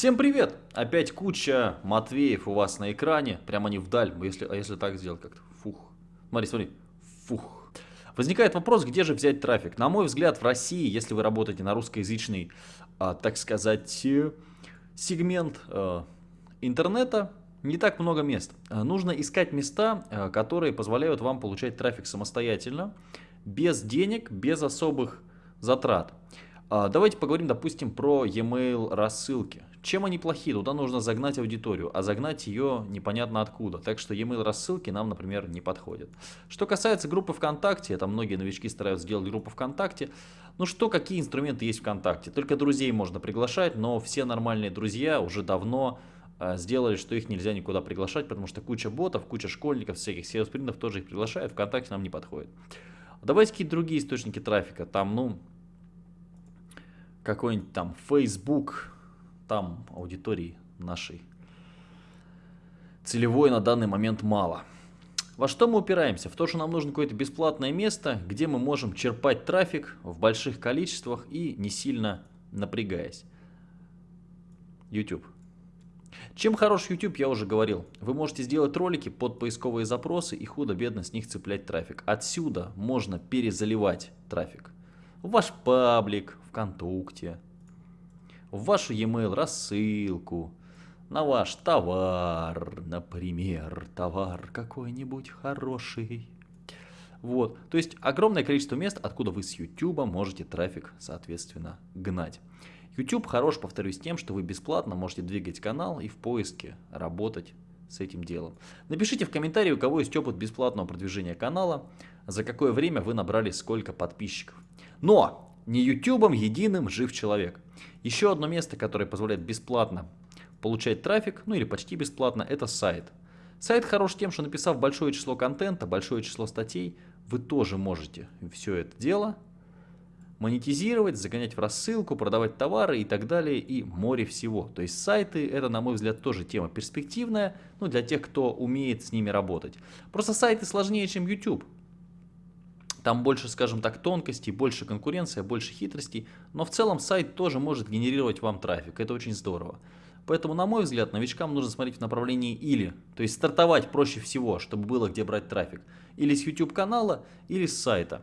Всем привет! Опять куча Матвеев у вас на экране. Прямо они вдаль. Если, а если так сделать как-то? Фух. Смотри, смотри. Фух. Возникает вопрос, где же взять трафик. На мой взгляд, в России, если вы работаете на русскоязычный, а, так сказать, э, сегмент а, интернета, не так много мест. А, нужно искать места, которые позволяют вам получать трафик самостоятельно, без денег, без особых затрат. А, давайте поговорим, допустим, про e-mail рассылки. Чем они плохи? Туда нужно загнать аудиторию, а загнать ее непонятно откуда. Так что e-mail рассылки нам, например, не подходят. Что касается группы ВКонтакте, там многие новички стараются сделать группу ВКонтакте. Ну что, какие инструменты есть ВКонтакте? Только друзей можно приглашать, но все нормальные друзья уже давно э, сделали, что их нельзя никуда приглашать, потому что куча ботов, куча школьников, всяких SEO-спринтов тоже их приглашают, ВКонтакте нам не подходит. Давайте какие-то другие источники трафика, там, ну, какой-нибудь там Facebook, там аудитории нашей целевой на данный момент мало. Во что мы упираемся? В то, что нам нужно какое-то бесплатное место, где мы можем черпать трафик в больших количествах и не сильно напрягаясь. YouTube. Чем хорош YouTube, я уже говорил. Вы можете сделать ролики под поисковые запросы и худо-бедно с них цеплять трафик. Отсюда можно перезаливать трафик. В ваш паблик, ВКонтакте, в вашу e-mail рассылку, на ваш товар, например, товар какой-нибудь хороший. Вот, то есть огромное количество мест, откуда вы с YouTube можете трафик, соответственно, гнать. YouTube хорош, повторюсь, тем, что вы бесплатно можете двигать канал и в поиске работать с этим делом. Напишите в комментарии, у кого есть опыт бесплатного продвижения канала, за какое время вы набрали сколько подписчиков. Но не YouTube единым жив человек. Еще одно место, которое позволяет бесплатно получать трафик, ну или почти бесплатно, это сайт. Сайт хорош тем, что написав большое число контента, большое число статей, вы тоже можете все это дело монетизировать, загонять в рассылку, продавать товары и так далее, и море всего. То есть сайты, это, на мой взгляд, тоже тема перспективная, ну, для тех, кто умеет с ними работать. Просто сайты сложнее, чем YouTube. Там больше, скажем так, тонкостей, больше конкуренция, больше хитростей, но в целом сайт тоже может генерировать вам трафик, это очень здорово. Поэтому, на мой взгляд, новичкам нужно смотреть в направлении или, то есть стартовать проще всего, чтобы было где брать трафик, или с YouTube канала, или с сайта.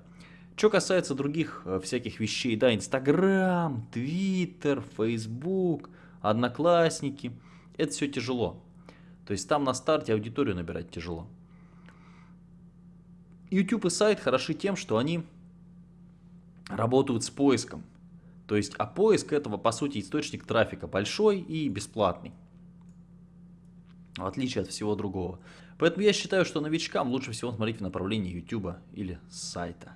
Что касается других э, всяких вещей, да, Инстаграм, Твиттер, Фейсбук, Одноклассники, это все тяжело. То есть там на старте аудиторию набирать тяжело. YouTube и сайт хороши тем, что они работают с поиском. То есть, а поиск этого, по сути, источник трафика большой и бесплатный. В отличие от всего другого. Поэтому я считаю, что новичкам лучше всего смотреть в направлении YouTube или сайта.